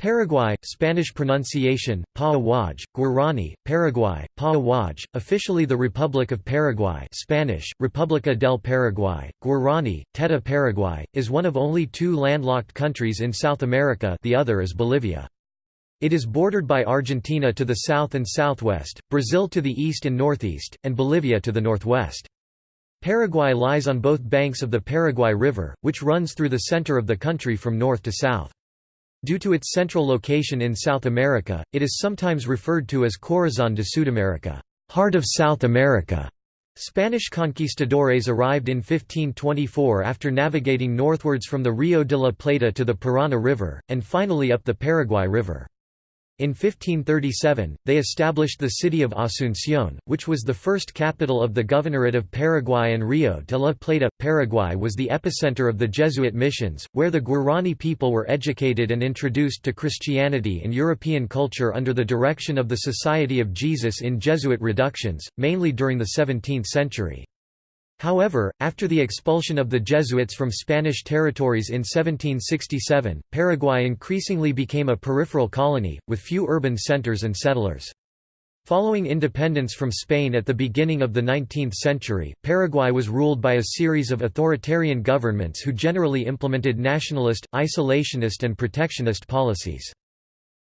Paraguay, Spanish pronunciation, Pauawaj, Guarani, Paraguay, Pauawaj, officially the Republic of Paraguay Spanish, República del Paraguay, Guarani, Teta Paraguay, is one of only two landlocked countries in South America the other is Bolivia. It is bordered by Argentina to the south and southwest, Brazil to the east and northeast, and Bolivia to the northwest. Paraguay lies on both banks of the Paraguay River, which runs through the center of the country from north to south. Due to its central location in South America, it is sometimes referred to as Corazón de Sudamérica, heart of South America. Spanish conquistadores arrived in 1524 after navigating northwards from the Rio de la Plata to the Parana River, and finally up the Paraguay River. In 1537, they established the city of Asunción, which was the first capital of the Governorate of Paraguay and Rio de la Plata. Paraguay was the epicenter of the Jesuit missions, where the Guarani people were educated and introduced to Christianity and European culture under the direction of the Society of Jesus in Jesuit reductions, mainly during the 17th century. However, after the expulsion of the Jesuits from Spanish territories in 1767, Paraguay increasingly became a peripheral colony, with few urban centers and settlers. Following independence from Spain at the beginning of the 19th century, Paraguay was ruled by a series of authoritarian governments who generally implemented nationalist, isolationist and protectionist policies.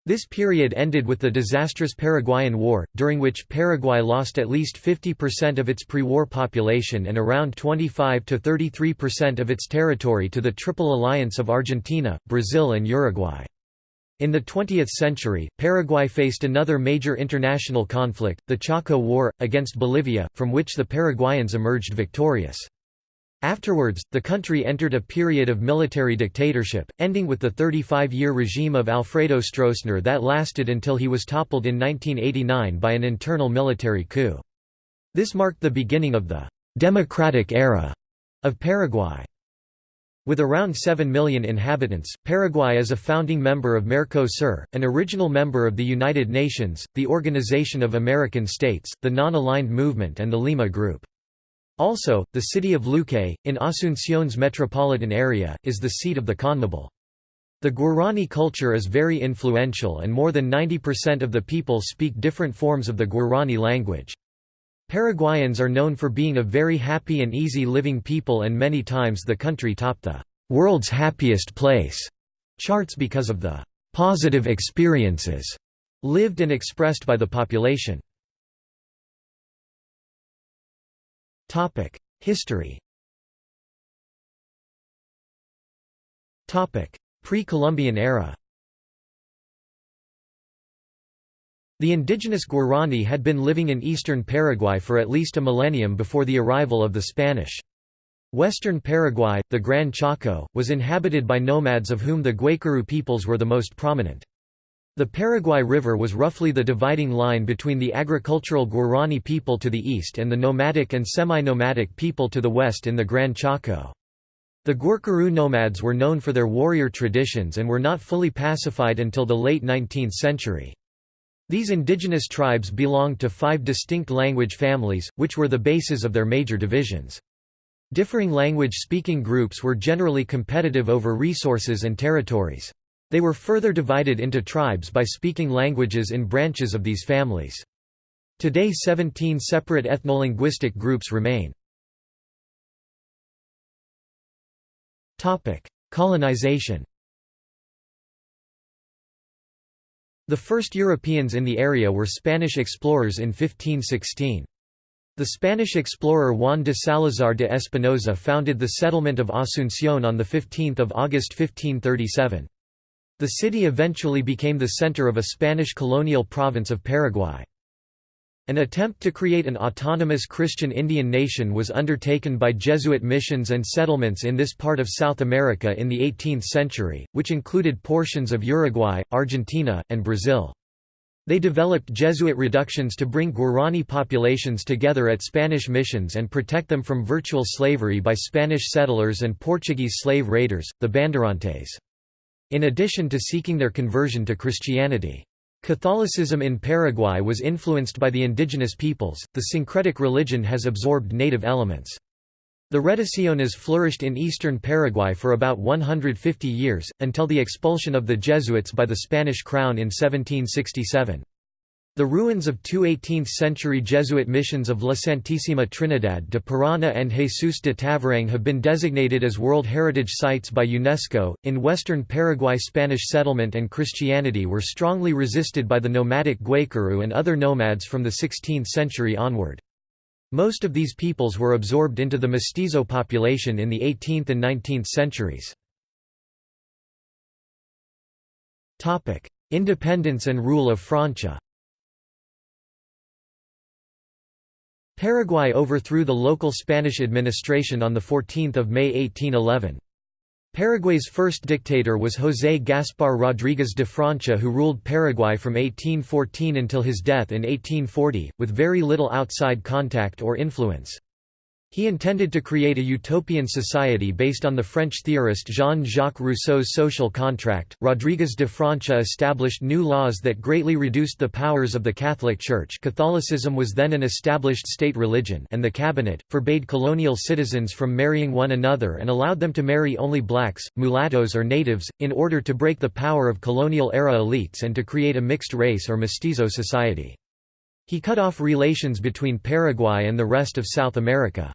This period ended with the disastrous Paraguayan War, during which Paraguay lost at least 50% of its pre-war population and around 25–33% of its territory to the Triple Alliance of Argentina, Brazil and Uruguay. In the 20th century, Paraguay faced another major international conflict, the Chaco War, against Bolivia, from which the Paraguayans emerged victorious. Afterwards, the country entered a period of military dictatorship, ending with the 35-year regime of Alfredo Stroessner that lasted until he was toppled in 1989 by an internal military coup. This marked the beginning of the «democratic era» of Paraguay. With around 7 million inhabitants, Paraguay is a founding member of Mercosur, an original member of the United Nations, the Organization of American States, the Non-Aligned Movement and the Lima Group. Also, the city of Luque, in Asunción's metropolitan area, is the seat of the CONMEBOL. The Guarani culture is very influential and more than 90% of the people speak different forms of the Guarani language. Paraguayans are known for being a very happy and easy living people and many times the country topped the «world's happiest place» charts because of the «positive experiences» lived and expressed by the population. History Pre-Columbian era The indigenous Guarani had been living in eastern Paraguay for at least a millennium before the arrival of the Spanish. Western Paraguay, the Gran Chaco, was inhabited by nomads of whom the Guaycurú peoples were the most prominent. The Paraguay River was roughly the dividing line between the agricultural Guarani people to the east and the nomadic and semi-nomadic people to the west in the Gran Chaco. The Guaycurú nomads were known for their warrior traditions and were not fully pacified until the late 19th century. These indigenous tribes belonged to five distinct language families, which were the bases of their major divisions. Differing language-speaking groups were generally competitive over resources and territories. They were further divided into tribes by speaking languages in branches of these families. Today 17 separate ethnolinguistic groups remain. Colonization The first Europeans in the area were Spanish explorers in 1516. The Spanish explorer Juan de Salazar de Espinosa founded the settlement of Asunción on 15 August 1537. The city eventually became the center of a Spanish colonial province of Paraguay. An attempt to create an autonomous Christian Indian nation was undertaken by Jesuit missions and settlements in this part of South America in the 18th century, which included portions of Uruguay, Argentina, and Brazil. They developed Jesuit reductions to bring Guarani populations together at Spanish missions and protect them from virtual slavery by Spanish settlers and Portuguese slave raiders, the Bandeirantes in addition to seeking their conversion to Christianity. Catholicism in Paraguay was influenced by the indigenous peoples, the syncretic religion has absorbed native elements. The Reducciones flourished in eastern Paraguay for about 150 years, until the expulsion of the Jesuits by the Spanish crown in 1767. The ruins of two 18th-century Jesuit missions of La Santísima Trinidad de Parana and Jesus de Tavarangue have been designated as World Heritage Sites by UNESCO. In western Paraguay, Spanish settlement and Christianity were strongly resisted by the nomadic Guaycurú and other nomads from the 16th century onward. Most of these peoples were absorbed into the mestizo population in the 18th and 19th centuries. Independence and rule of Francia Paraguay overthrew the local Spanish administration on 14 May 1811. Paraguay's first dictator was José Gaspar Rodríguez de Francia who ruled Paraguay from 1814 until his death in 1840, with very little outside contact or influence. He intended to create a utopian society based on the French theorist Jean-Jacques Rousseau's social contract. Rodriguez de Francia established new laws that greatly reduced the powers of the Catholic Church. Catholicism was then an established state religion, and the cabinet forbade colonial citizens from marrying one another and allowed them to marry only blacks, mulattoes, or natives, in order to break the power of colonial era elites and to create a mixed race or mestizo society. He cut off relations between Paraguay and the rest of South America.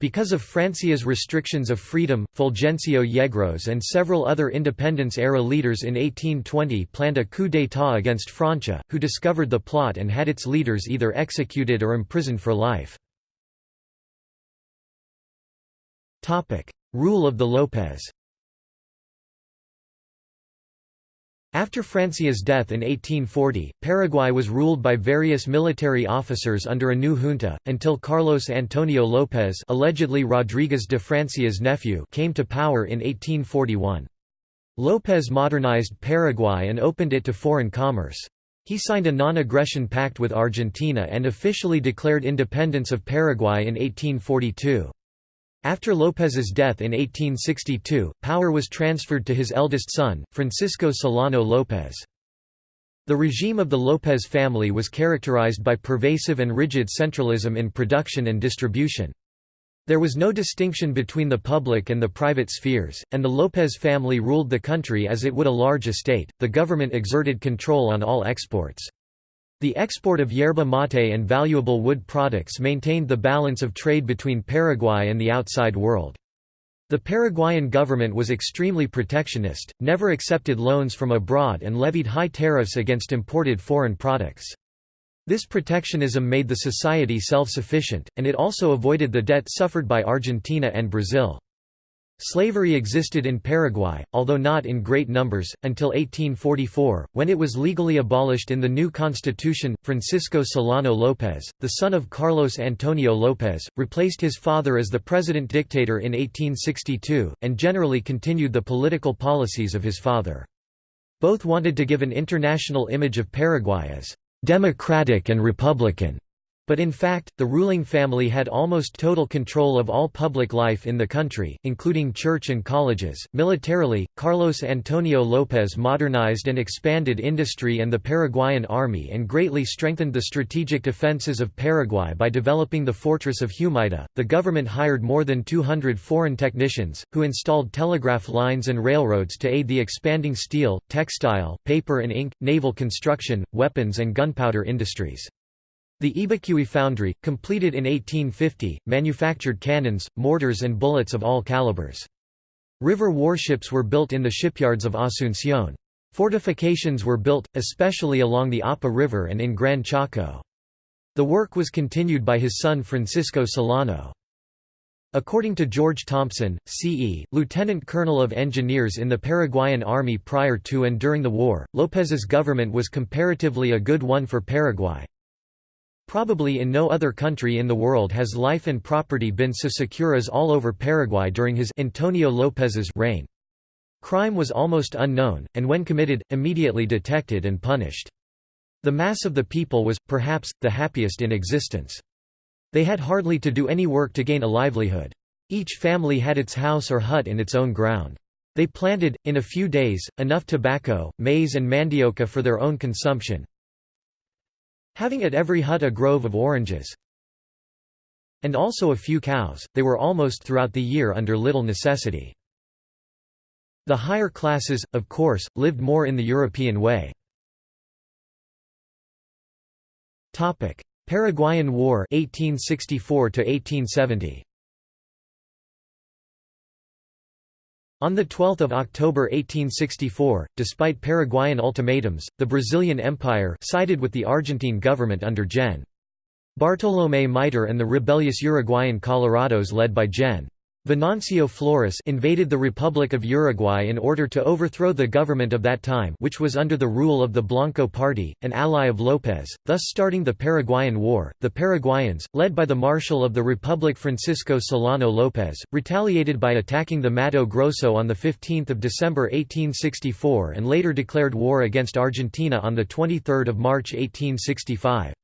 Because of Francia's restrictions of freedom, Fulgencio Yegros and several other independence-era leaders in 1820 planned a coup d'état against Francia, who discovered the plot and had its leaders either executed or imprisoned for life. Rule of the López After Francia's death in 1840, Paraguay was ruled by various military officers under a new junta, until Carlos Antonio López allegedly Rodríguez de Francia's nephew came to power in 1841. López modernized Paraguay and opened it to foreign commerce. He signed a non-aggression pact with Argentina and officially declared independence of Paraguay in 1842. After López's death in 1862, power was transferred to his eldest son, Francisco Solano López. The regime of the López family was characterized by pervasive and rigid centralism in production and distribution. There was no distinction between the public and the private spheres, and the López family ruled the country as it would a large estate. The government exerted control on all exports. The export of yerba mate and valuable wood products maintained the balance of trade between Paraguay and the outside world. The Paraguayan government was extremely protectionist, never accepted loans from abroad and levied high tariffs against imported foreign products. This protectionism made the society self-sufficient, and it also avoided the debt suffered by Argentina and Brazil. Slavery existed in Paraguay, although not in great numbers, until 1844, when it was legally abolished in the new constitution. Francisco Solano López, the son of Carlos Antonio López, replaced his father as the president dictator in 1862, and generally continued the political policies of his father. Both wanted to give an international image of Paraguay as democratic and republican. But in fact, the ruling family had almost total control of all public life in the country, including church and colleges. Militarily, Carlos Antonio López modernized and expanded industry and the Paraguayan army and greatly strengthened the strategic defenses of Paraguay by developing the fortress of Humaita. The government hired more than 200 foreign technicians, who installed telegraph lines and railroads to aid the expanding steel, textile, paper and ink, naval construction, weapons and gunpowder industries. The Ybycuí foundry, completed in 1850, manufactured cannons, mortars and bullets of all calibers. River warships were built in the shipyards of Asunción. Fortifications were built, especially along the Apa River and in Gran Chaco. The work was continued by his son Francisco Solano. According to George Thompson, C.E., lieutenant colonel of engineers in the Paraguayan army prior to and during the war, López's government was comparatively a good one for Paraguay, Probably in no other country in the world has life and property been so secure as all over Paraguay during his Antonio López's reign. Crime was almost unknown, and when committed, immediately detected and punished. The mass of the people was, perhaps, the happiest in existence. They had hardly to do any work to gain a livelihood. Each family had its house or hut in its own ground. They planted, in a few days, enough tobacco, maize and mandioca for their own consumption, having at every hut a grove of oranges. And also a few cows, they were almost throughout the year under little necessity. The higher classes, of course, lived more in the European way. Paraguayan War 1864 1870. On 12 October 1864, despite Paraguayan ultimatums, the Brazilian Empire sided with the Argentine government under Gen. Bartolomé Mitre and the rebellious Uruguayan Colorados led by Gen. Venancio Flores invaded the Republic of Uruguay in order to overthrow the government of that time which was under the rule of the Blanco Party, an ally of López, thus starting the Paraguayan War. The Paraguayans, led by the Marshal of the Republic Francisco Solano López, retaliated by attacking the Mato Grosso on 15 December 1864 and later declared war against Argentina on 23 March 1865.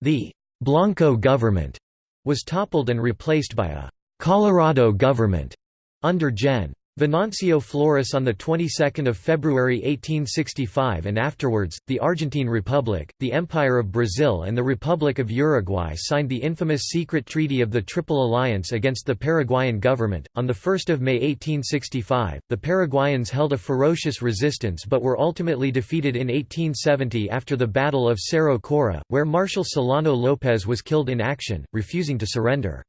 The «Blanco government» was toppled and replaced by a Colorado government under Gen. Venancio Flores on the 22nd of February 1865 and afterwards the Argentine Republic, the Empire of Brazil and the Republic of Uruguay signed the infamous secret treaty of the Triple Alliance against the Paraguayan government. On the 1st of May 1865, the Paraguayans held a ferocious resistance but were ultimately defeated in 1870 after the Battle of Cerro Cora, where Marshal Solano López was killed in action, refusing to surrender.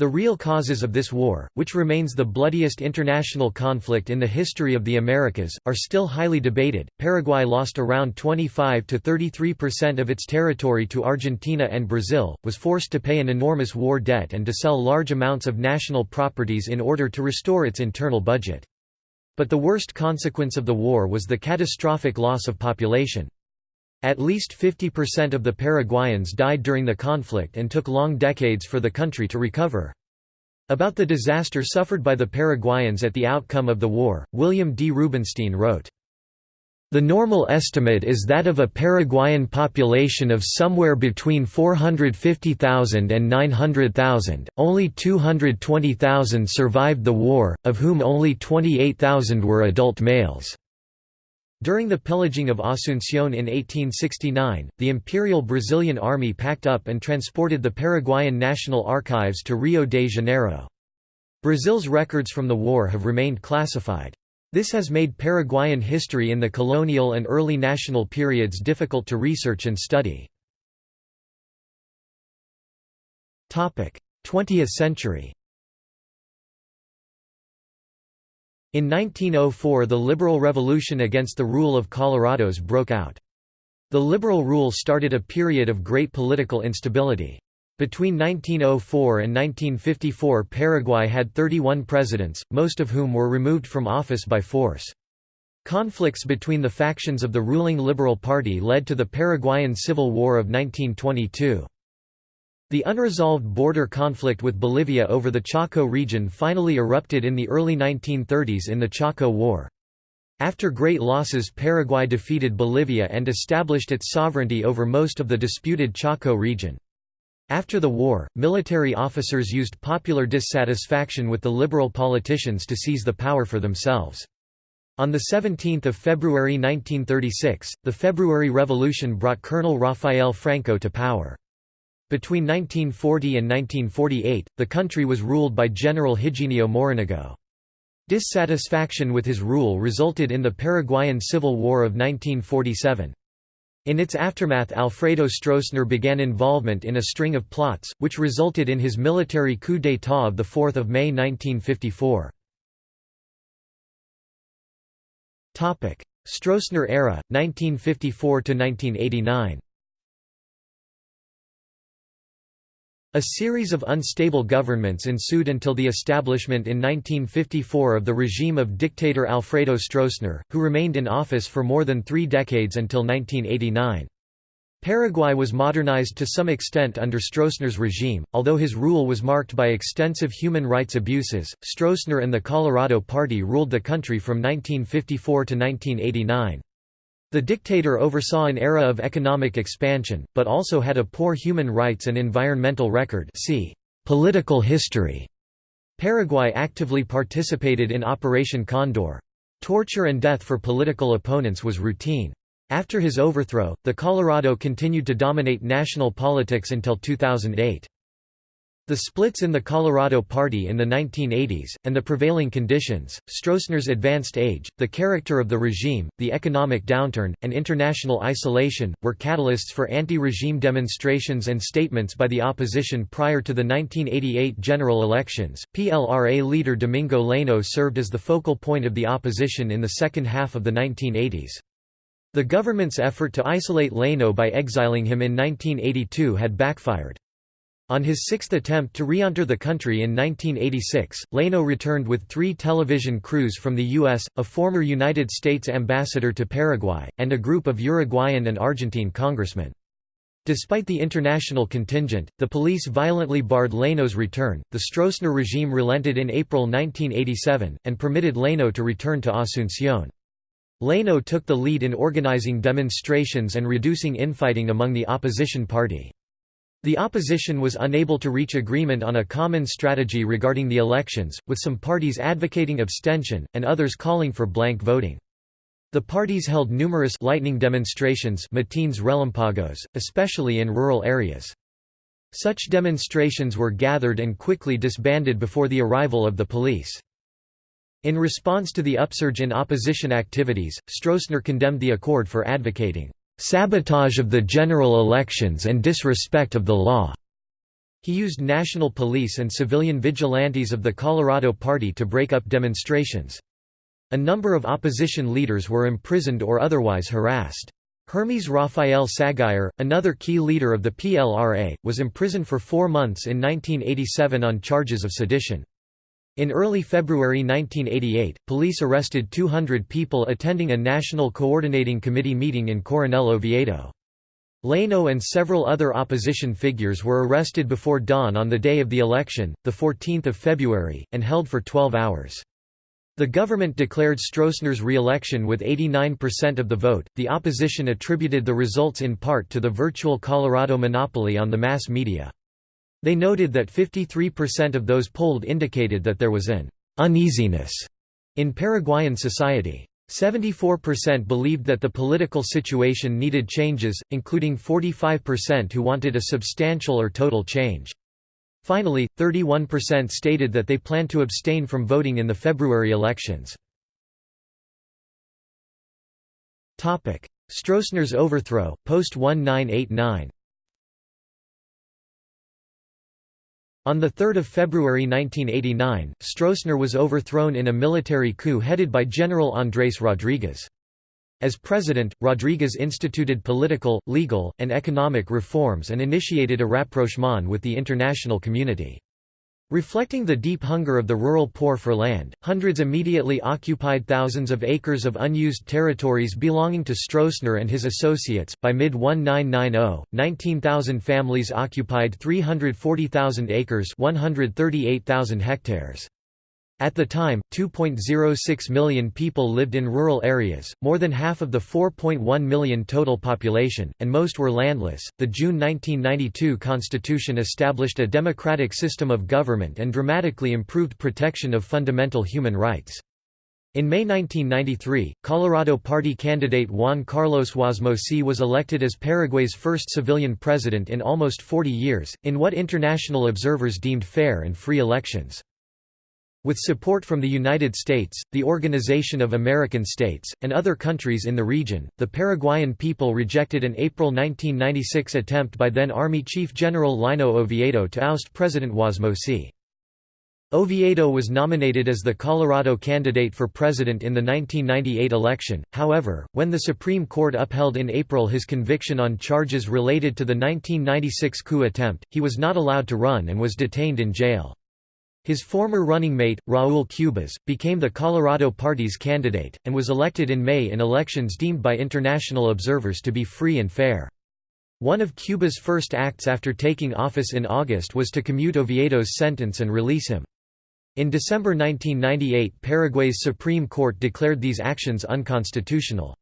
The real causes of this war, which remains the bloodiest international conflict in the history of the Americas, are still highly debated. Paraguay lost around 25 to 33% of its territory to Argentina and Brazil, was forced to pay an enormous war debt and to sell large amounts of national properties in order to restore its internal budget. But the worst consequence of the war was the catastrophic loss of population. At least 50% of the Paraguayans died during the conflict and took long decades for the country to recover. About the disaster suffered by the Paraguayans at the outcome of the war, William D. Rubinstein wrote, the normal estimate is that of a Paraguayan population of somewhere between 450,000 and 900,000, only 220,000 survived the war, of whom only 28,000 were adult males. During the pillaging of Asunción in 1869, the Imperial Brazilian Army packed up and transported the Paraguayan National Archives to Rio de Janeiro. Brazil's records from the war have remained classified. This has made Paraguayan history in the colonial and early national periods difficult to research and study. 20th century In 1904 the liberal revolution against the rule of Colorados broke out. The liberal rule started a period of great political instability. Between 1904 and 1954 Paraguay had 31 presidents, most of whom were removed from office by force. Conflicts between the factions of the ruling Liberal Party led to the Paraguayan Civil War of 1922. The unresolved border conflict with Bolivia over the Chaco region finally erupted in the early 1930s in the Chaco War. After great losses Paraguay defeated Bolivia and established its sovereignty over most of the disputed Chaco region. After the war, military officers used popular dissatisfaction with the liberal politicians to seize the power for themselves. On 17 February 1936, the February Revolution brought Colonel Rafael Franco to power. Between 1940 and 1948, the country was ruled by General Higinio Morinigo. Dissatisfaction with his rule resulted in the Paraguayan Civil War of 1947. In its aftermath Alfredo Stroessner began involvement in a string of plots, which resulted in his military coup d'état of 4 May 1954. Stroessner era, 1954–1989 A series of unstable governments ensued until the establishment in 1954 of the regime of dictator Alfredo Stroessner, who remained in office for more than three decades until 1989. Paraguay was modernized to some extent under Stroessner's regime, although his rule was marked by extensive human rights abuses. Stroessner and the Colorado Party ruled the country from 1954 to 1989. The dictator oversaw an era of economic expansion, but also had a poor human rights and environmental record see political history. Paraguay actively participated in Operation Condor. Torture and death for political opponents was routine. After his overthrow, the Colorado continued to dominate national politics until 2008. The splits in the Colorado Party in the 1980s, and the prevailing conditions, Stroessner's advanced age, the character of the regime, the economic downturn, and international isolation, were catalysts for anti-regime demonstrations and statements by the opposition prior to the 1988 general elections. PLRA leader Domingo Laíno served as the focal point of the opposition in the second half of the 1980s. The government's effort to isolate Laíno by exiling him in 1982 had backfired. On his sixth attempt to re-enter the country in 1986, Laíno returned with three television crews from the U.S., a former United States ambassador to Paraguay, and a group of Uruguayan and Argentine congressmen. Despite the international contingent, the police violently barred Laíno's return. The Stroessner regime relented in April 1987, and permitted Laíno to return to Asunción. Laíno took the lead in organizing demonstrations and reducing infighting among the opposition party. The opposition was unable to reach agreement on a common strategy regarding the elections, with some parties advocating abstention, and others calling for blank voting. The parties held numerous lightning demonstrations matines relampagos, especially in rural areas. Such demonstrations were gathered and quickly disbanded before the arrival of the police. In response to the upsurge in opposition activities, Stroessner condemned the accord for advocating sabotage of the general elections and disrespect of the law. He used national police and civilian vigilantes of the Colorado Party to break up demonstrations. A number of opposition leaders were imprisoned or otherwise harassed. Hermes Rafael Saguier, another key leader of the PLRA, was imprisoned for four months in 1987 on charges of sedition. In early February 1988, police arrested 200 people attending a National Coordinating Committee meeting in Coronel Oviedo. Laíno and several other opposition figures were arrested before dawn on the day of the election, 14 February, and held for 12 hours. The government declared Stroessner's re-election with 89% of the vote. The opposition attributed the results in part to the virtual Colorado monopoly on the mass media. They noted that 53% of those polled indicated that there was an uneasiness in Paraguayan society. 74% believed that the political situation needed changes, including 45% who wanted a substantial or total change. Finally, 31% stated that they planned to abstain from voting in the February elections. Stroessner's overthrow, post-1989 On 3 February 1989, Stroessner was overthrown in a military coup headed by General Andrés Rodríguez. As president, Rodríguez instituted political, legal, and economic reforms and initiated a rapprochement with the international community. Reflecting the deep hunger of the rural poor for land, hundreds immediately occupied thousands of acres of unused territories belonging to Stroessner and his associates. By mid 1990, 19,000 families occupied 340,000 acres, 138,000 hectares. At the time, 2.06 million people lived in rural areas, more than half of the 4.1 million total population, and most were landless. The June 1992 Constitution established a democratic system of government and dramatically improved protection of fundamental human rights. In May 1993, Colorado Party candidate Juan Carlos Wasmosy was elected as Paraguay's first civilian president in almost 40 years, in what international observers deemed fair and free elections. With support from the United States, the Organization of American States, and other countries in the region, the Paraguayan people rejected an April 1996 attempt by then Army Chief General Lino Oviedo to oust President Wasmosy. Oviedo was nominated as the Colorado candidate for president in the 1998 election, however, when the Supreme Court upheld in April his conviction on charges related to the 1996 coup attempt, he was not allowed to run and was detained in jail. His former running mate, Raúl Cubas, became the Colorado Party's candidate, and was elected in May in elections deemed by international observers to be free and fair. One of Cubas' first acts after taking office in August was to commute Oviedo's sentence and release him. In December 1998 Paraguay's Supreme Court declared these actions unconstitutional.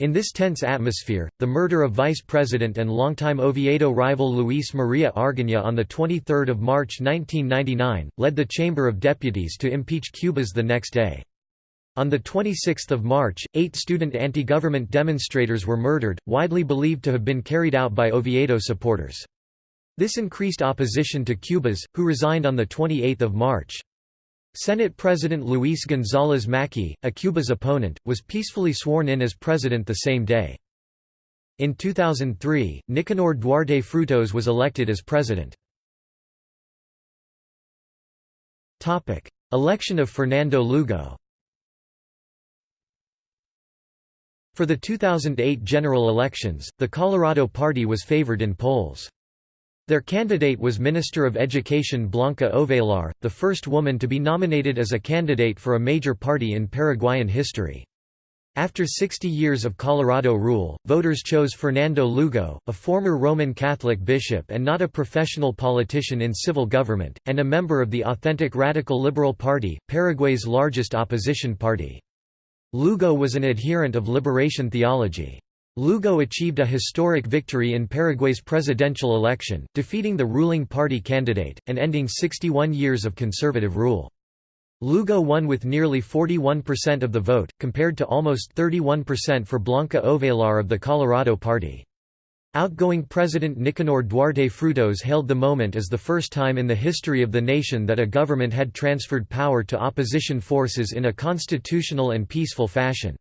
In this tense atmosphere, the murder of Vice President and longtime Oviedo rival Luis Maria Argaña on 23 March 1999, led the Chamber of Deputies to impeach Cubas the next day. On 26 March, eight student anti-government demonstrators were murdered, widely believed to have been carried out by Oviedo supporters. This increased opposition to Cubas, who resigned on 28 March. Senate President Luis González Macchi, a Cubas opponent, was peacefully sworn in as president the same day. In 2003, Nicanor Duarte Frutos was elected as president. Election of Fernando Lugo For the 2008 general elections, the Colorado Party was favored in polls. Their candidate was Minister of Education Blanca Ovelar, the first woman to be nominated as a candidate for a major party in Paraguayan history. After 60 years of Colorado rule, voters chose Fernando Lugo, a former Roman Catholic bishop and not a professional politician in civil government, and a member of the authentic Radical Liberal Party, Paraguay's largest opposition party. Lugo was an adherent of liberation theology. Lugo achieved a historic victory in Paraguay's presidential election, defeating the ruling party candidate, and ending 61 years of conservative rule. Lugo won with nearly 41% of the vote, compared to almost 31% for Blanca Ovelar of the Colorado Party. Outgoing President Nicanor Duarte Frutos hailed the moment as the first time in the history of the nation that a government had transferred power to opposition forces in a constitutional and peaceful fashion.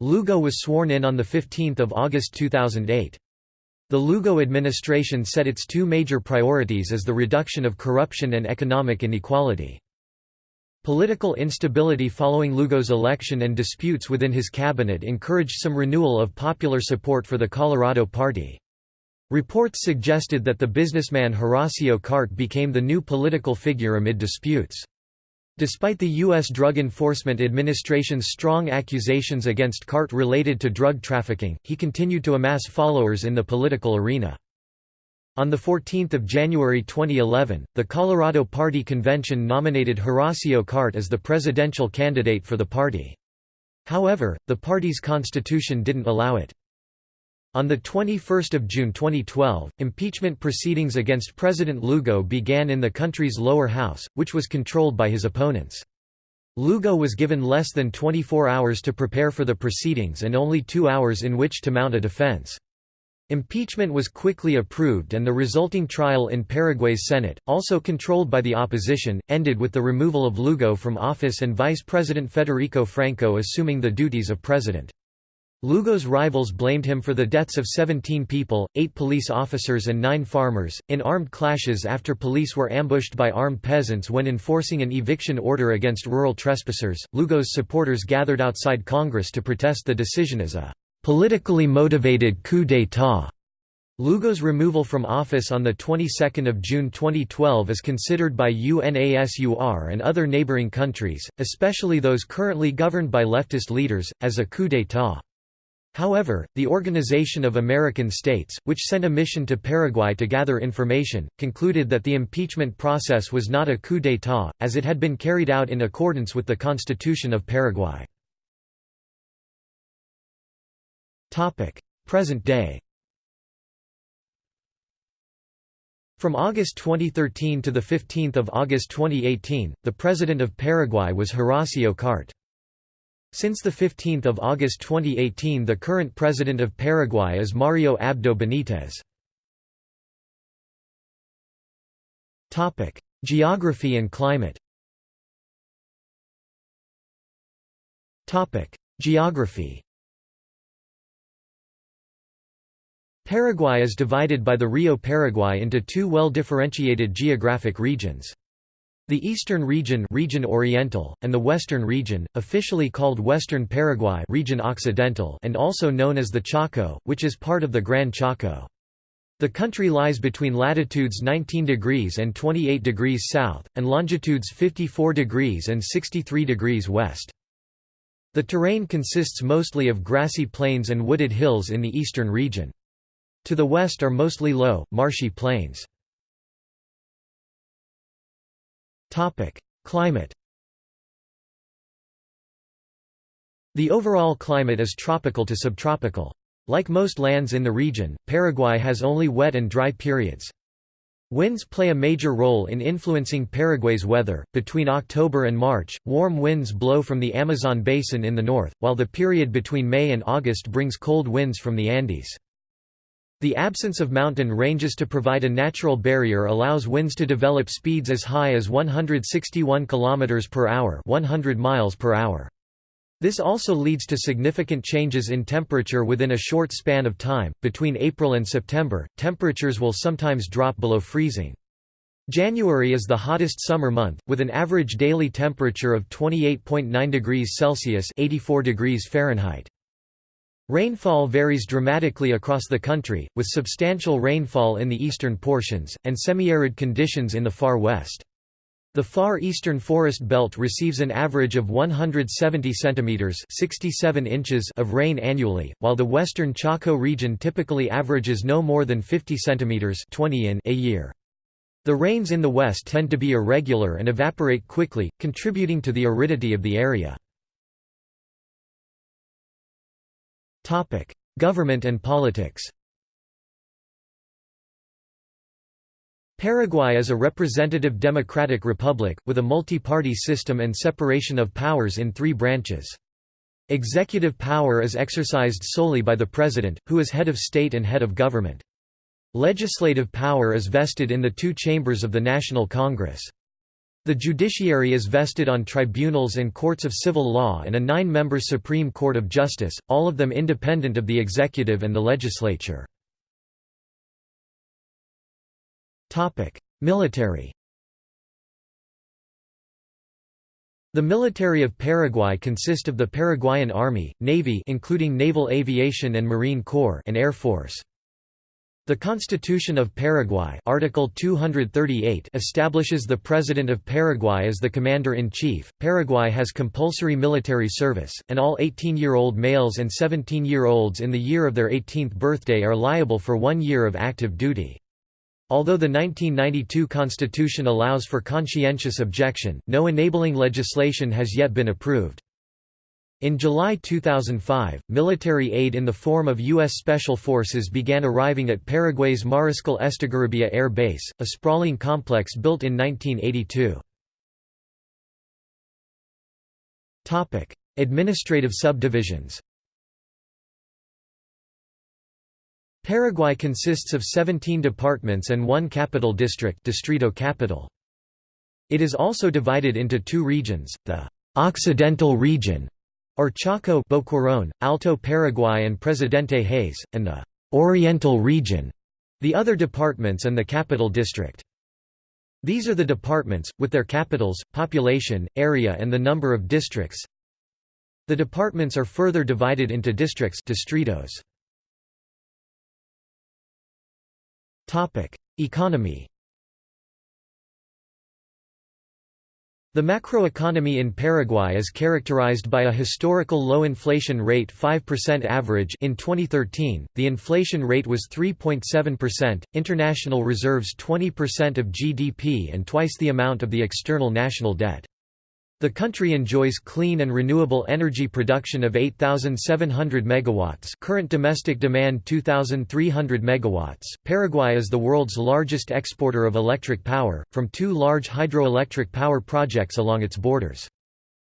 Lugo was sworn in on 15 August 2008. The Lugo administration set its two major priorities as the reduction of corruption and economic inequality. Political instability following Lugo's election and disputes within his cabinet encouraged some renewal of popular support for the Colorado Party. Reports suggested that the businessman Horacio Cartes became the new political figure amid disputes. Despite the U.S. Drug Enforcement Administration's strong accusations against Cartes related to drug trafficking, he continued to amass followers in the political arena. On 14 January 2011, the Colorado Party Convention nominated Horacio Cartes as the presidential candidate for the party. However, the party's constitution didn't allow it. On 21 June 2012, impeachment proceedings against President Lugo began in the country's lower house, which was controlled by his opponents. Lugo was given less than 24 hours to prepare for the proceedings and only two hours in which to mount a defense. Impeachment was quickly approved and the resulting trial in Paraguay's Senate, also controlled by the opposition, ended with the removal of Lugo from office and Vice President Federico Franco assuming the duties of president. Lugo's rivals blamed him for the deaths of 17 people, 8 police officers and 9 farmers, in armed clashes after police were ambushed by armed peasants when enforcing an eviction order against rural trespassers. Lugo's supporters gathered outside Congress to protest the decision as a politically motivated coup d'état. Lugo's removal from office on the 22nd of June 2012 is considered by UNASUR and other neighboring countries, especially those currently governed by leftist leaders, as a coup d'état. However, the Organization of American States, which sent a mission to Paraguay to gather information, concluded that the impeachment process was not a coup d'état, as it had been carried out in accordance with the Constitution of Paraguay. Present day From August 2013 to 15 August 2018, the President of Paraguay was Horacio Cartes. Since 15 August 2018 the current president of Paraguay is Mario Abdo Benitez. Geography and climate Geography Paraguay is divided by the Rio Paraguay into two well-differentiated geographic regions. The Eastern region, region Oriental, and the Western region, officially called Western Paraguay region Occidental and also known as the Chaco, which is part of the Gran Chaco. The country lies between latitudes 19 degrees and 28 degrees south, and longitudes 54 degrees and 63 degrees west. The terrain consists mostly of grassy plains and wooded hills in the eastern region. To the west are mostly low, marshy plains. Topic: Climate. The overall climate is tropical to subtropical. Like most lands in the region, Paraguay has only wet and dry periods. Winds play a major role in influencing Paraguay's weather. Between October and March, warm winds blow from the Amazon basin in the north, while the period between May and August brings cold winds from the Andes. The absence of mountain ranges to provide a natural barrier allows winds to develop speeds as high as 161 km per hour, 100 miles per hour. This also leads to significant changes in temperature within a short span of time. Between April and September, temperatures will sometimes drop below freezing. January is the hottest summer month, with an average daily temperature of 28.9 degrees Celsius (84 degrees Fahrenheit). Rainfall varies dramatically across the country, with substantial rainfall in the eastern portions, and semi-arid conditions in the far west. The far eastern forest belt receives an average of 170 centimeters (67 inches) of rain annually, while the western Chaco region typically averages no more than 50 centimeters (20 in) a year. The rains in the west tend to be irregular and evaporate quickly, contributing to the aridity of the area. Government and politics Paraguay is a representative democratic republic, with a multi-party system and separation of powers in three branches. Executive power is exercised solely by the president, who is head of state and head of government. Legislative power is vested in the two chambers of the National Congress. The judiciary is vested on tribunals and courts of civil law and a nine-member Supreme Court of Justice, all of them independent of the executive and the legislature. Military The military of Paraguay consist of the Paraguayan Army, Navy including Naval Aviation and Marine Corps and Air Force. The Constitution of Paraguay Article 238 establishes the President of Paraguay as the Commander-in-Chief. Paraguay has compulsory military service, and all 18-year-old males and 17-year-olds in the year of their 18th birthday are liable for one year of active duty. Although the 1992 Constitution allows for conscientious objection, no enabling legislation has yet been approved. In July 2005, military aid in the form of U.S. Special Forces began arriving at Paraguay's Mariscal Estigarribia Air Base, a sprawling complex built in 1982. Administrative subdivisions Paraguay consists of 17 departments and one capital district Distrito Capital. It is also divided into two regions, the Occidental region or Chaco Boquerón, Alto Paraguay and Presidente Hayes, and the Oriental region, the other departments and the capital district. These are the departments, with their capitals, population, area and the number of districts. The departments are further divided into districts distritos. Economy The macroeconomy in Paraguay is characterized by a historical low inflation rate 5% average in 2013, the inflation rate was 3.7%, international reserves 20% of GDP and twice the amount of the external national debt. The country enjoys clean and renewable energy production of 8700 megawatts. Current domestic demand 2300 megawatts. Paraguay is the world's largest exporter of electric power from two large hydroelectric power projects along its borders.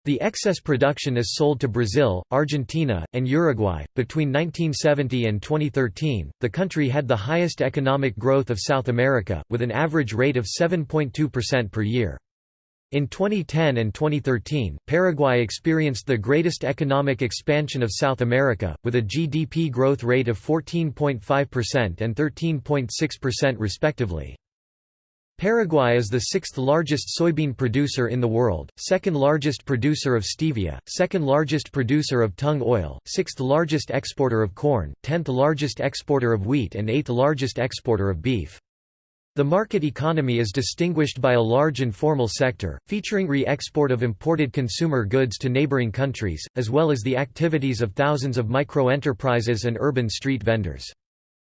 The excess production is sold to Brazil, Argentina, and Uruguay. Between 1970 and 2013, the country had the highest economic growth of South America, with an average rate of 7.2% per year. In 2010 and 2013, Paraguay experienced the greatest economic expansion of South America, with a GDP growth rate of 14.5% and 13.6% respectively. Paraguay is the sixth largest soybean producer in the world, second largest producer of stevia, second largest producer of tung oil, sixth largest exporter of corn, tenth largest exporter of wheat and eighth largest exporter of beef. The market economy is distinguished by a large informal sector, featuring re-export of imported consumer goods to neighboring countries, as well as the activities of thousands of micro-enterprises and urban street vendors.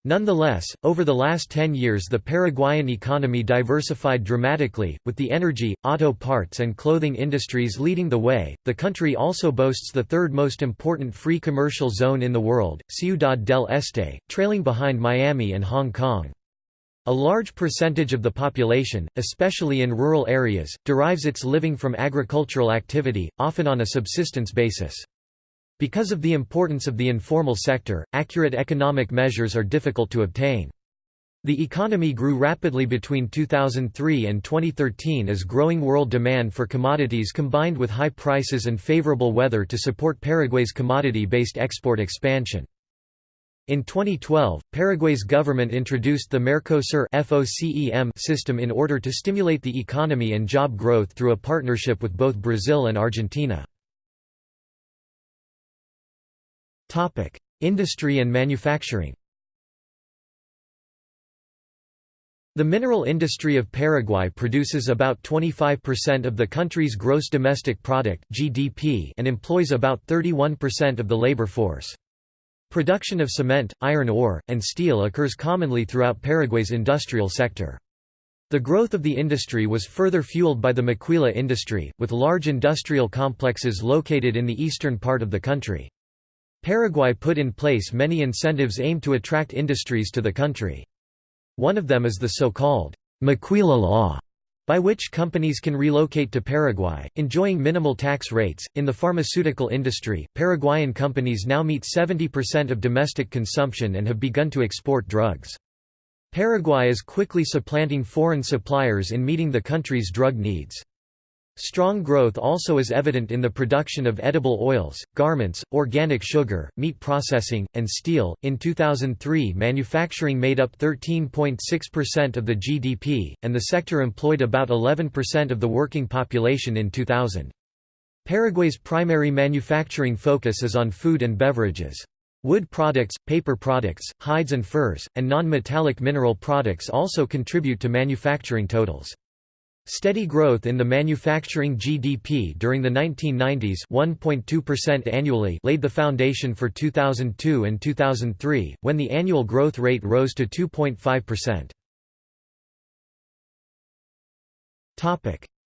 Nonetheless, over the last 10 years the Paraguayan economy diversified dramatically, with the energy, auto parts and clothing industries leading the way. The country also boasts the third most important free commercial zone in the world, Ciudad del Este, trailing behind Miami and Hong Kong. A large percentage of the population, especially in rural areas, derives its living from agricultural activity, often on a subsistence basis. Because of the importance of the informal sector, accurate economic measures are difficult to obtain. The economy grew rapidly between 2003 and 2013 as growing world demand for commodities combined with high prices and favorable weather to support Paraguay's commodity-based export expansion. In 2012, Paraguay's government introduced the Mercosur system in order to stimulate the economy and job growth through a partnership with both Brazil and Argentina. Industry and manufacturing The mineral industry of Paraguay produces about 25% of the country's gross domestic product (GDP) and employs about 31% of the labor force. Production of cement, iron ore, and steel occurs commonly throughout Paraguay's industrial sector. The growth of the industry was further fueled by the maquila industry, with large industrial complexes located in the eastern part of the country. Paraguay put in place many incentives aimed to attract industries to the country. One of them is the so-called Maquila Law, by which companies can relocate to Paraguay, enjoying minimal tax rates. In the pharmaceutical industry, Paraguayan companies now meet 70% of domestic consumption and have begun to export drugs. Paraguay is quickly supplanting foreign suppliers in meeting the country's drug needs. Strong growth also is evident in the production of edible oils, garments, organic sugar, meat processing, and steel. In 2003, manufacturing made up 13.6% of the GDP, and the sector employed about 11% of the working population in 2000. Paraguay's primary manufacturing focus is on food and beverages. Wood products, paper products, hides and furs, and non-metallic mineral products also contribute to manufacturing totals. Steady growth in the manufacturing GDP during the 1990s 1.2% annually laid the foundation for 2002 and 2003, when the annual growth rate rose to 2.5%.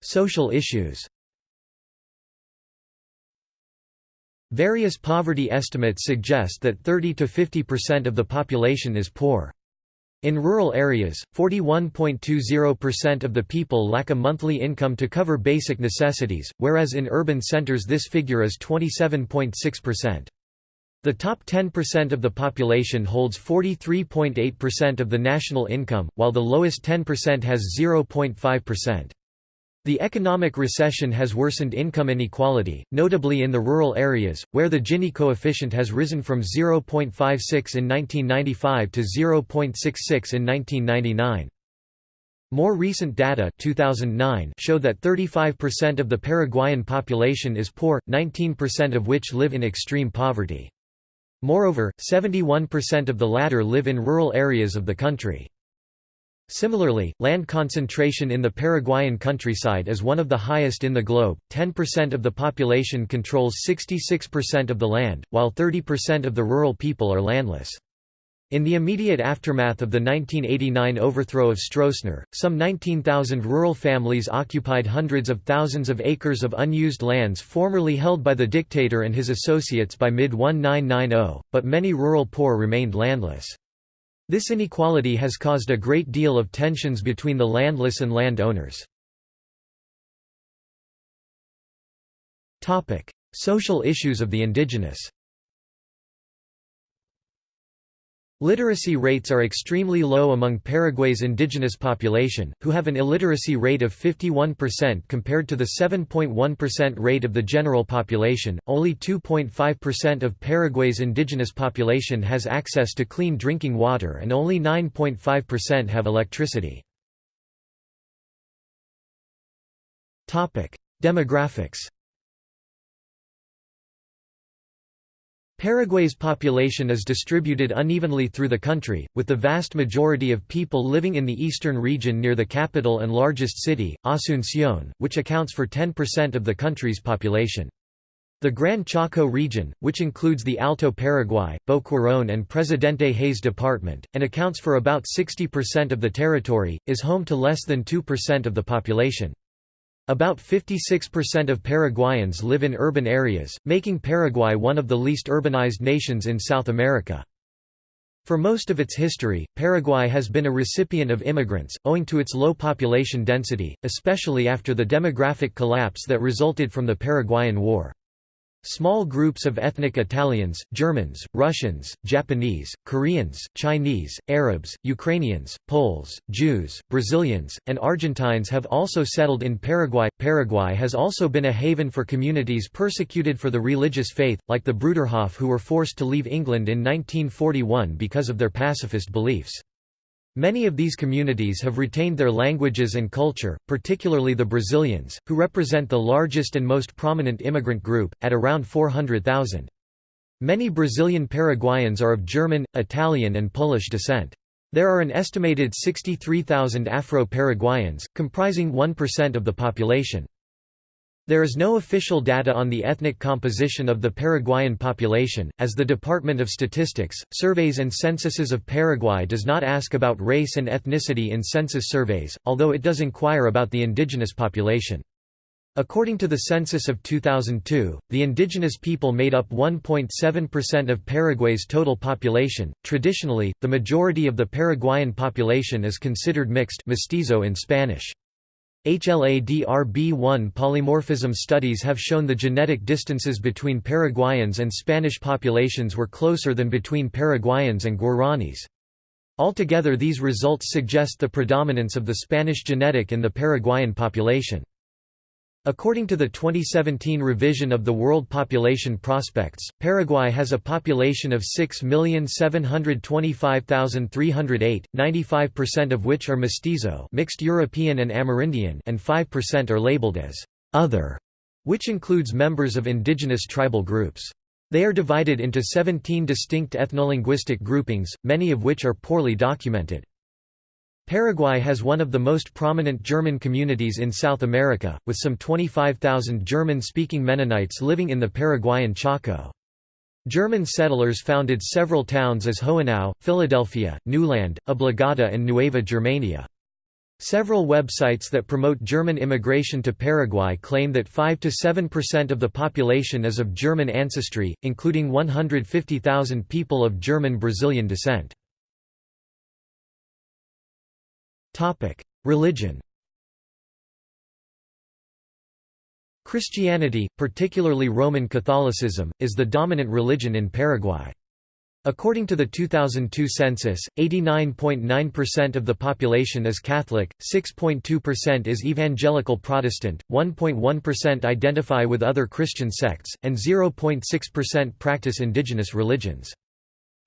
Social issues Various poverty estimates suggest that 30 to 50% of the population is poor. In rural areas, 41.20% of the people lack a monthly income to cover basic necessities, whereas in urban centers this figure is 27.6%. The top 10% of the population holds 43.8% of the national income, while the lowest 10% has 0.5%. The economic recession has worsened income inequality, notably in the rural areas, where the Gini coefficient has risen from 0.56 in 1995 to 0.66 in 1999. More recent data 2009 show that 35% of the Paraguayan population is poor, 19% of which live in extreme poverty. Moreover, 71% of the latter live in rural areas of the country. Similarly, land concentration in the Paraguayan countryside is one of the highest in the globe, 10% of the population controls 66% of the land, while 30% of the rural people are landless. In the immediate aftermath of the 1989 overthrow of Stroessner, some 19,000 rural families occupied hundreds of thousands of acres of unused lands formerly held by the dictator and his associates by mid-1990, but many rural poor remained landless. This inequality has caused a great deal of tensions between the landless and land owners. Social issues of the indigenous Literacy rates are extremely low among Paraguay's indigenous population, who have an illiteracy rate of 51% compared to the 7.1% rate of the general population. Only 2.5% of Paraguay's indigenous population has access to clean drinking water and only 9.5% have electricity. Topic: Demographics Paraguay's population is distributed unevenly through the country, with the vast majority of people living in the eastern region near the capital and largest city, Asunción, which accounts for 10% of the country's population. The Gran Chaco region, which includes the Alto Paraguay, Boquerón and Presidente Hayes Department, and accounts for about 60% of the territory, is home to less than 2% of the population. About 56% of Paraguayans live in urban areas, making Paraguay one of the least urbanized nations in South America. For most of its history, Paraguay has been a recipient of immigrants, owing to its low population density, especially after the demographic collapse that resulted from the Paraguayan War. Small groups of ethnic Italians, Germans, Russians, Japanese, Koreans, Chinese, Arabs, Ukrainians, Poles, Jews, Brazilians, and Argentines have also settled in Paraguay. Paraguay has also been a haven for communities persecuted for the religious faith, like the Bruderhof who were forced to leave England in 1941 because of their pacifist beliefs. Many of these communities have retained their languages and culture, particularly the Brazilians, who represent the largest and most prominent immigrant group, at around 400,000. Many Brazilian Paraguayans are of German, Italian and Polish descent. There are an estimated 63,000 Afro-Paraguayans, comprising 1% of the population. There is no official data on the ethnic composition of the Paraguayan population, as the Department of Statistics, Surveys and Censuses of Paraguay does not ask about race and ethnicity in census surveys, although it does inquire about the indigenous population. According to the census of 2002, the indigenous people made up 1.7% of Paraguay's total population. Traditionally, the majority of the Paraguayan population is considered mixed mestizo in Spanish. HLA-DRB1 polymorphism studies have shown the genetic distances between Paraguayans and Spanish populations were closer than between Paraguayans and Guaranis. Altogether these results suggest the predominance of the Spanish genetic in the Paraguayan population. According to the 2017 revision of the World Population Prospects, Paraguay has a population of 6,725,308, 95% of which are mestizo mixed European and Amerindian and 5% are labeled as «other», which includes members of indigenous tribal groups. They are divided into 17 distinct ethnolinguistic groupings, many of which are poorly documented. Paraguay has one of the most prominent German communities in South America, with some 25,000 German-speaking Mennonites living in the Paraguayan Chaco. German settlers founded several towns as Hohenau, Philadelphia, Neuland, Obligado and Nueva Germania. Several websites that promote German immigration to Paraguay claim that 5–7% of the population is of German ancestry, including 150,000 people of German-Brazilian descent. Religion Christianity, particularly Roman Catholicism, is the dominant religion in Paraguay. According to the 2002 census, 89.9% of the population is Catholic, 6.2% is Evangelical Protestant, 1.1% identify with other Christian sects, and 0.6% practice indigenous religions.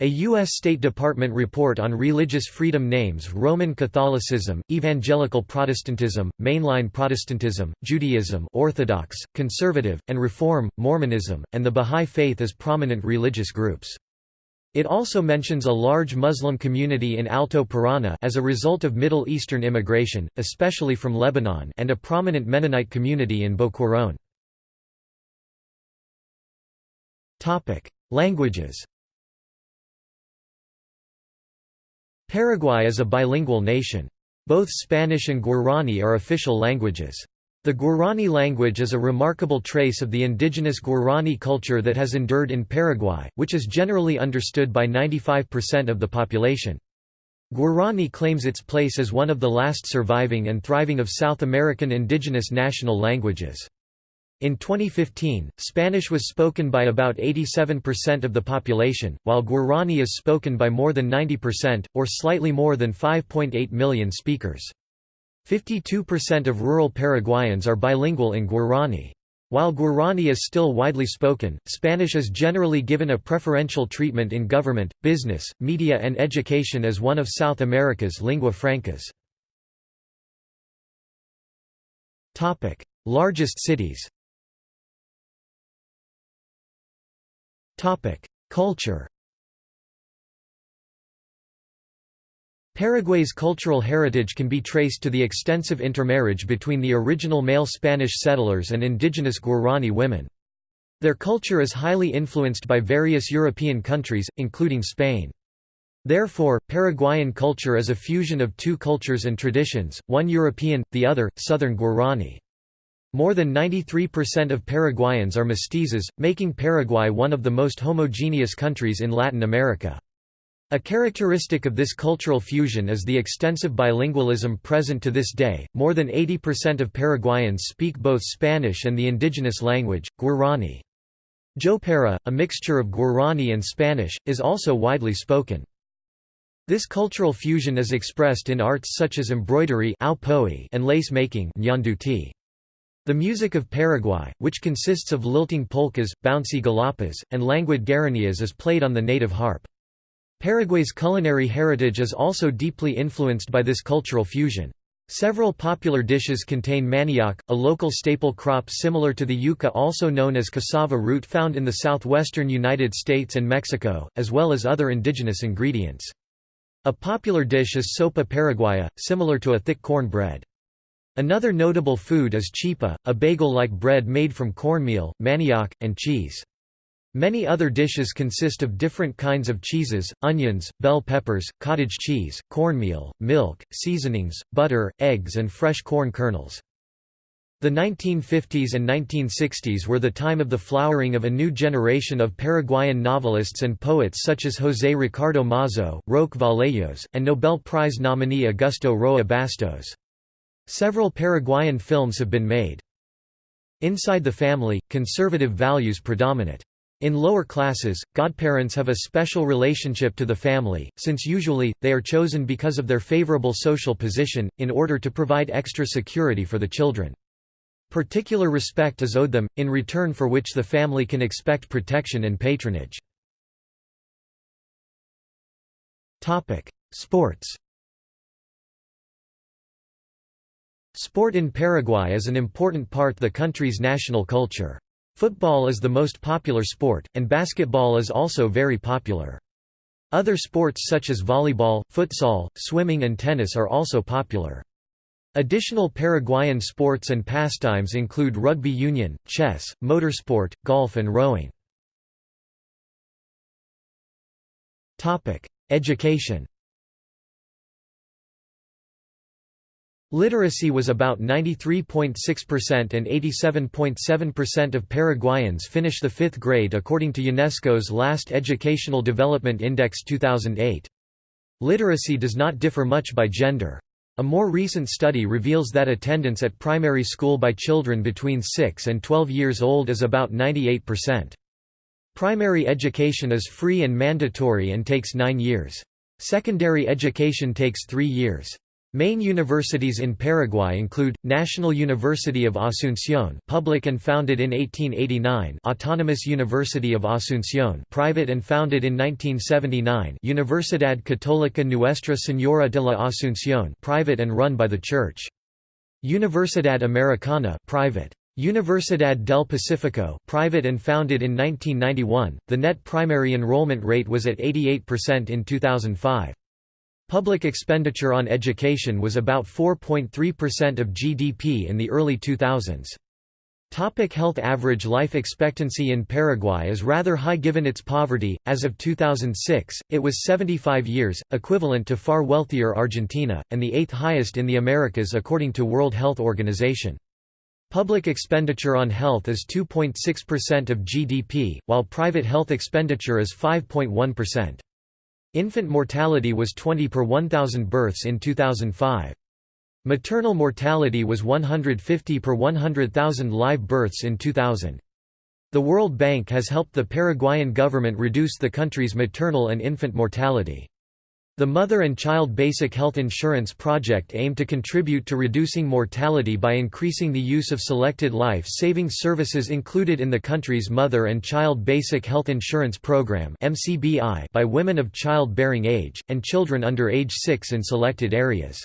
A U.S. State Department report on religious freedom names Roman Catholicism, Evangelical Protestantism, Mainline Protestantism, Judaism Orthodox, Conservative, and Reform, Mormonism, and the Bahá'í Faith as prominent religious groups. It also mentions a large Muslim community in Alto Paraná as a result of Middle Eastern immigration, especially from Lebanon and a prominent Mennonite community in Boquerón. Languages Paraguay is a bilingual nation. Both Spanish and Guarani are official languages. The Guarani language is a remarkable trace of the indigenous Guarani culture that has endured in Paraguay, which is generally understood by 95% of the population. Guarani claims its place as one of the last surviving and thriving of South American indigenous national languages. In 2015, Spanish was spoken by about 87% of the population, while Guarani is spoken by more than 90%, or slightly more than 5.8 million speakers. 52% of rural Paraguayans are bilingual in Guarani. While Guarani is still widely spoken, Spanish is generally given a preferential treatment in government, business, media and education as one of South America's lingua francas. Largest cities Culture Paraguay's cultural heritage can be traced to the extensive intermarriage between the original male Spanish settlers and indigenous Guarani women. Their culture is highly influenced by various European countries, including Spain. Therefore, Paraguayan culture is a fusion of two cultures and traditions, one European, the other, Southern Guarani. More than 93% of Paraguayans are mestizos, making Paraguay one of the most homogeneous countries in Latin America. A characteristic of this cultural fusion is the extensive bilingualism present to this day. More than 80% of Paraguayans speak both Spanish and the indigenous language, Guarani. Jopara, a mixture of Guarani and Spanish, is also widely spoken. This cultural fusion is expressed in arts such as embroidery and lace making The music of Paraguay, which consists of lilting polkas, bouncy galopas, and languid guaranias is played on the native harp. Paraguay's culinary heritage is also deeply influenced by this cultural fusion. Several popular dishes contain manioc, a local staple crop similar to the yuca also known as cassava root found in the southwestern United States and Mexico, as well as other indigenous ingredients. A popular dish is sopa paraguaya, similar to a thick corn bread. Another notable food is chipa, a bagel-like bread made from cornmeal, manioc, and cheese. Many other dishes consist of different kinds of cheeses, onions, bell peppers, cottage cheese, cornmeal, milk, seasonings, butter, eggs and fresh corn kernels. The 1950s and 1960s were the time of the flowering of a new generation of Paraguayan novelists and poets such as José Ricardo Mazo, Roque Vallejos, and Nobel Prize nominee Augusto Roa Bastos. Several Paraguayan films have been made. Inside the family, conservative values predominate. In lower classes, godparents have a special relationship to the family, since usually, they are chosen because of their favorable social position, in order to provide extra security for the children. Particular respect is owed them, in return for which the family can expect protection and patronage. Sports Sport in Paraguay is an important part of the country's national culture. Football is the most popular sport, and basketball is also very popular. Other sports such as volleyball, futsal, swimming and tennis are also popular. Additional Paraguayan sports and pastimes include rugby union, chess, motorsport, golf and rowing. Education Literacy was about 93.6% and 87.7% of Paraguayans finish the fifth grade according to UNESCO's last Educational Development Index 2008. Literacy does not differ much by gender. A more recent study reveals that attendance at primary school by children between 6 and 12 years old is about 98%. Primary education is free and mandatory and takes nine years. Secondary education takes three years. Main universities in Paraguay include, National University of Asunción public and founded in 1889 Autonomous University of Asunción private and founded in 1979 Universidad Católica Nuestra Señora de la Asunción private and run by the Church. Universidad Americana private. Universidad del Pacifico private and founded in 1991, the net primary enrollment rate was at 88% in 2005. Public expenditure on education was about 4.3% of GDP in the early 2000s. Topic health Average life expectancy in Paraguay is rather high given its poverty. As of 2006, it was 75 years, equivalent to far wealthier Argentina, and the eighth highest in the Americas according to World Health Organization. Public expenditure on health is 2.6% of GDP, while private health expenditure is 5.1%. Infant mortality was 20 per 1,000 births in 2005. Maternal mortality was 150 per 100,000 live births in 2000. The World Bank has helped the Paraguayan government reduce the country's maternal and infant mortality. The Mother and Child Basic Health Insurance Project aimed to contribute to reducing mortality by increasing the use of selected life-saving services included in the country's Mother and Child Basic Health Insurance Program by women of child-bearing age, and children under age 6 in selected areas.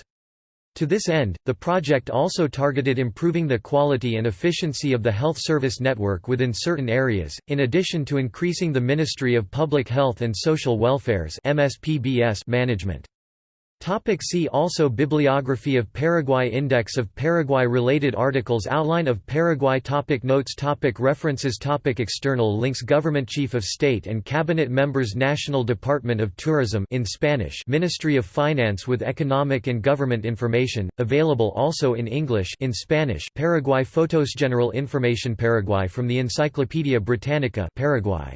To this end, the project also targeted improving the quality and efficiency of the health service network within certain areas, in addition to increasing the Ministry of Public Health and Social Welfare's management. Topic see also Bibliography of Paraguay Index of Paraguay-related articles Outline of Paraguay topic Notes topic References topic External links Government Chief of State and Cabinet Members National Department of Tourism in Spanish Ministry of Finance with Economic and Government Information, available also in English in Spanish Paraguay Photos General Information Paraguay from the Encyclopaedia Britannica Paraguay.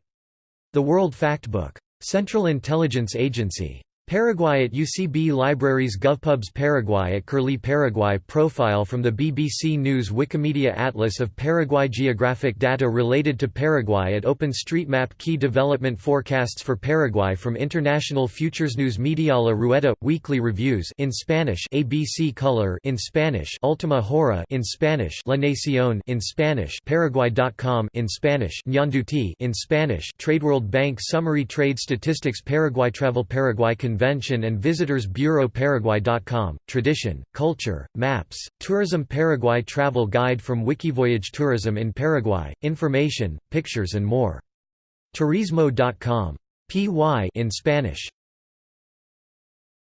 The World Factbook. Central Intelligence Agency. Paraguay at UCB Libraries GovPubs Paraguay at Curlie Paraguay Profile from the BBC News Wikimedia Atlas of Paraguay Geographic data related to Paraguay at OpenStreetMap Key development forecasts for Paraguay from International Futures News media La Rueda – Weekly reviews in Spanish ABC Color in Spanish Ultima Hora in Spanish La Nación in Spanish Paraguay.com in Spanish Ñanduti in Spanish TradeWorld Bank Summary Trade Statistics Paraguay Travel Paraguay Convention and Visitors Bureau Paraguay.com, Tradition, Culture, Maps, Tourism Paraguay Travel Guide from Wikivoyage Tourism in Paraguay, Information, Pictures and more. Turismo.com. PY in Spanish